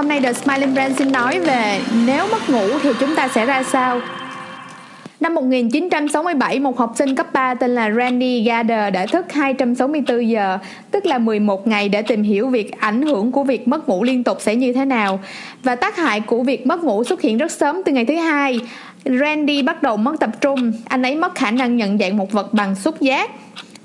Hôm nay The Smiling Brand xin nói về nếu mất ngủ thì chúng ta sẽ ra sao. Năm 1967, một học sinh cấp 3 tên là Randy Gader đã thức 264 giờ, tức là 11 ngày để tìm hiểu việc ảnh hưởng của việc mất ngủ liên tục sẽ như thế nào. Và tác hại của việc mất ngủ xuất hiện rất sớm từ ngày thứ hai. Randy bắt đầu mất tập trung, anh ấy mất khả năng nhận dạng một vật bằng xúc giác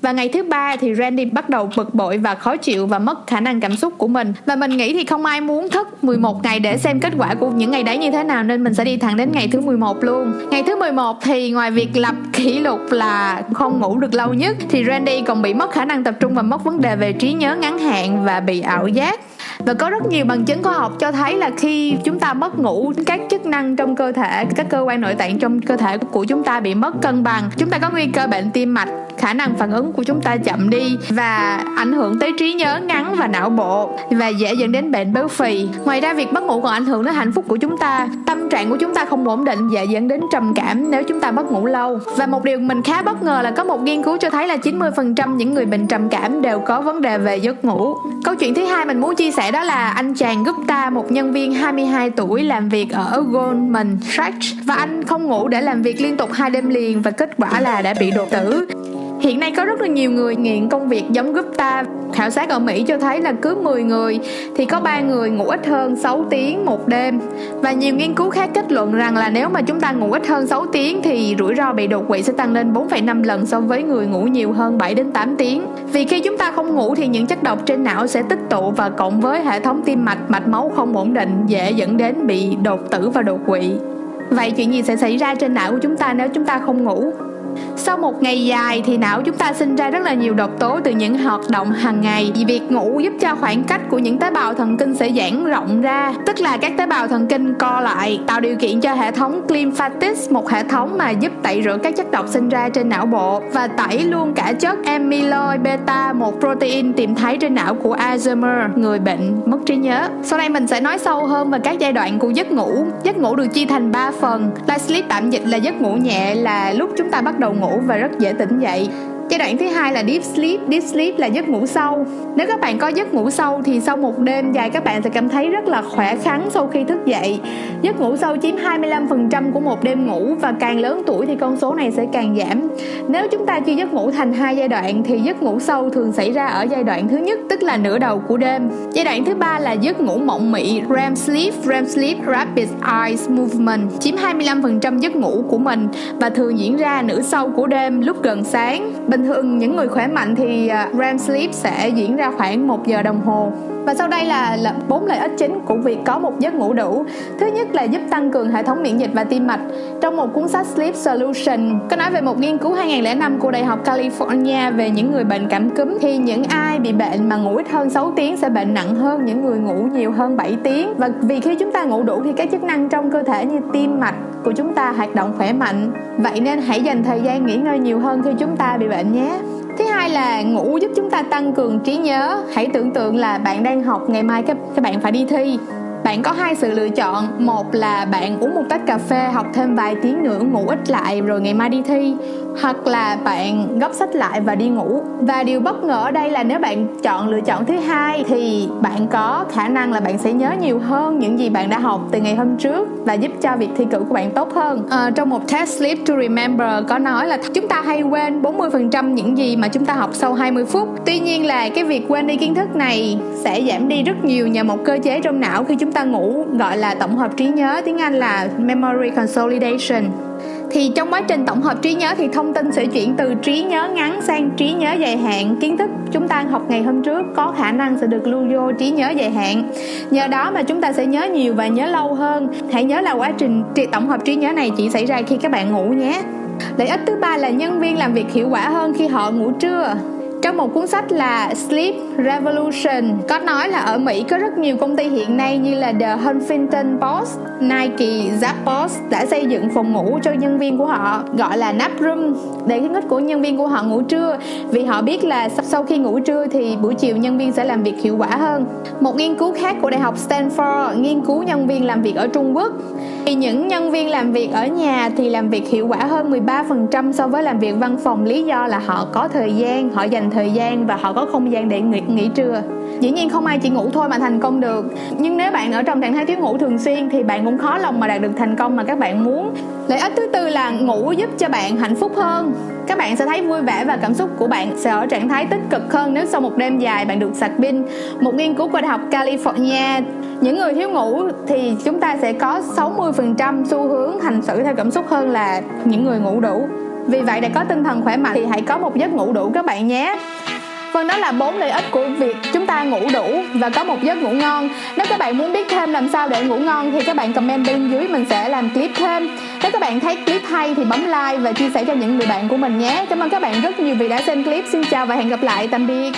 và ngày thứ ba thì Randy bắt đầu bực bội và khó chịu và mất khả năng cảm xúc của mình. Và mình nghĩ thì không ai muốn thức 11 ngày để xem kết quả của những ngày đấy như thế nào, nên mình sẽ đi thẳng đến ngày thứ 11 luôn. Ngày thứ 11 thì ngoài việc lập kỷ lục là không ngủ được lâu nhất, thì Randy còn bị mất khả năng tập trung và mất vấn đề về trí nhớ ngắn hạn và bị ảo giác và có rất nhiều bằng chứng khoa học cho thấy là khi chúng ta mất ngủ, các chức năng trong cơ thể, các cơ quan nội tạng trong cơ thể của chúng ta bị mất cân bằng. Chúng ta có nguy cơ bệnh tim mạch, khả năng phản ứng của chúng ta chậm đi và ảnh hưởng tới trí nhớ, ngắn và não bộ và dễ dẫn đến bệnh béo phì. Ngoài ra, việc mất ngủ còn ảnh hưởng đến hạnh phúc của chúng ta. Tâm trạng của chúng ta không ổn định, dễ dẫn đến trầm cảm nếu chúng ta mất ngủ lâu. Và một điều mình khá bất ngờ là có một nghiên cứu cho thấy là 90% những người bệnh trầm cảm đều có vấn đề về giấc ngủ. Câu chuyện thứ hai mình muốn chia sẻ đó là anh chàng Gupta, một nhân viên 22 tuổi làm việc ở Goldman Sachs. Và anh không ngủ để làm việc liên tục hai đêm liền và kết quả là đã bị đột tử. Hiện nay có rất là nhiều người nghiện công việc giống Gupta. Khảo sát ở Mỹ cho thấy là cứ 10 người thì có 3 người ngủ ít hơn 6 tiếng một đêm. Và nhiều nghiên cứu khác kết luận rằng là nếu mà chúng ta ngủ ít hơn 6 tiếng thì rủi ro bị đột quỵ sẽ tăng lên 4,5 lần so với người ngủ nhiều hơn 7 đến 8 tiếng. Vì khi chúng ta không ngủ thì những chất độc trên não sẽ tích tụ và cộng với hệ thống tim mạch, mạch máu không ổn định dễ dẫn đến bị đột tử và đột quỵ. Vậy chuyện gì sẽ xảy ra trên não của chúng ta nếu chúng ta không ngủ? Sau một ngày dài thì não chúng ta sinh ra rất là nhiều độc tố từ những hoạt động hàng ngày. Vì việc ngủ giúp cho khoảng cách của những tế bào thần kinh sẽ giãn rộng ra, tức là các tế bào thần kinh co lại, tạo điều kiện cho hệ thống lymphatic một hệ thống mà giúp tẩy rửa các chất độc sinh ra trên não bộ và tẩy luôn cả chất amyloid beta một protein tìm thấy trên não của Alzheimer, người bệnh mất trí nhớ. Sau đây mình sẽ nói sâu hơn về các giai đoạn của giấc ngủ. Giấc ngủ được chia thành 3 phần light sleep tạm dịch, là giấc ngủ nhẹ, là lúc chúng ta bắt đầu ngủ và rất dễ tỉnh dậy. Giai đoạn thứ hai là deep sleep. Deep sleep là giấc ngủ sâu. Nếu các bạn có giấc ngủ sâu thì sau một đêm dài, các bạn sẽ cảm thấy rất là khỏe khoắn sau khi thức dậy. Giấc ngủ sâu chiếm 25% của một đêm ngủ và càng lớn tuổi thì con số này sẽ càng giảm. Nếu chúng ta chia giấc ngủ thành hai giai đoạn thì giấc ngủ sâu thường xảy ra ở giai đoạn thứ nhất, tức là nửa đầu của đêm. Giai đoạn thứ ba là giấc ngủ mộng mị, REM sleep. REM sleep, rapid eye movement, chiếm 25% giấc ngủ của mình và thường diễn ra nửa sau của đêm, lúc gần sáng bình thường, những người khỏe mạnh thì à, REM sleep sẽ diễn ra khoảng 1 giờ đồng hồ và sau đây là bốn lợi ích chính của việc có một giấc ngủ đủ. Thứ nhất là giúp tăng cường hệ thống miễn dịch và tim mạch. Trong một cuốn sách Sleep Solution có nói về một nghiên cứu 2005 của Đại học California về những người bệnh cảm cúm, thì những ai bị bệnh mà ngủ ít hơn 6 tiếng sẽ bệnh nặng hơn những người ngủ nhiều hơn 7 tiếng. Và vì khi chúng ta ngủ đủ thì các chức năng trong cơ thể như tim mạch của chúng ta hoạt động khỏe mạnh. Vậy nên hãy dành thời gian nghỉ ngơi nhiều hơn khi chúng ta bị bệnh nhé thứ hai là ngủ giúp chúng ta tăng cường trí nhớ. Hãy tưởng tượng là bạn đang học, ngày mai các các bạn phải đi thi bạn có hai sự lựa chọn. Một là bạn uống một tách cà phê học thêm vài tiếng nữa ngủ ít lại rồi ngày mai đi thi. Hoặc là bạn gấp sách lại và đi ngủ. Và điều bất ngờ ở đây là nếu bạn chọn lựa chọn thứ hai thì bạn có khả năng là bạn sẽ nhớ nhiều hơn những gì bạn đã học từ ngày hôm trước và giúp cho việc thi cử của bạn tốt hơn. À, trong một test sleep to remember có nói là chúng ta hay quên 40% những gì mà chúng ta học sau 20 phút. Tuy nhiên là cái việc quên đi kiến thức này sẽ giảm đi rất nhiều nhờ một cơ chế trong não khi chúng ta ngủ, gọi là tổng hợp trí nhớ, tiếng Anh là memory consolidation. Thì trong quá trình tổng hợp trí nhớ thì thông tin sẽ chuyển từ trí nhớ ngắn sang trí nhớ dài hạn. Kiến thức chúng ta học ngày hôm trước có khả năng sẽ được lưu vô trí nhớ dài hạn. Nhờ đó mà chúng ta sẽ nhớ nhiều và nhớ lâu hơn. Hãy nhớ là quá trình tổng hợp trí nhớ này chỉ xảy ra khi các bạn ngủ nhé. Lợi ích thứ ba là nhân viên làm việc hiệu quả hơn khi họ ngủ trưa trong một cuốn sách là Sleep Revolution có nói là ở Mỹ có rất nhiều công ty hiện nay như là The Huffington Post, Nike, Zappos đã xây dựng phòng ngủ cho nhân viên của họ gọi là nap room để khuyến khích của nhân viên của họ ngủ trưa vì họ biết là sau khi ngủ trưa thì buổi chiều nhân viên sẽ làm việc hiệu quả hơn. Một nghiên cứu khác của Đại học Stanford nghiên cứu nhân viên làm việc ở Trung Quốc thì những nhân viên làm việc ở nhà thì làm việc hiệu quả hơn 13% so với làm việc văn phòng lý do là họ có thời gian, họ dành thời gian và họ có không gian để nghỉ, nghỉ trưa. Dĩ nhiên không ai chỉ ngủ thôi mà thành công được. Nhưng nếu bạn ở trong trạng thái thiếu ngủ thường xuyên thì bạn cũng khó lòng mà đạt được thành công mà các bạn muốn. Lợi ích thứ tư là ngủ giúp cho bạn hạnh phúc hơn. Các bạn sẽ thấy vui vẻ và cảm xúc của bạn sẽ ở trạng thái tích cực hơn nếu sau một đêm dài bạn được sạc pin. Một nghiên cứu của đại học California những người thiếu ngủ thì chúng ta sẽ có 60% xu hướng hành xử theo cảm xúc hơn là những người ngủ đủ vì vậy để có tinh thần khỏe mạnh thì hãy có một giấc ngủ đủ các bạn nhé. Vâng đó là bốn lợi ích của việc chúng ta ngủ đủ và có một giấc ngủ ngon. Nếu các bạn muốn biết thêm làm sao để ngủ ngon thì các bạn comment bên dưới mình sẽ làm clip thêm. Nếu các bạn thấy clip hay thì bấm like và chia sẻ cho những người bạn của mình nhé. Cảm ơn các bạn rất nhiều vì đã xem clip. Xin chào và hẹn gặp lại, tạm biệt.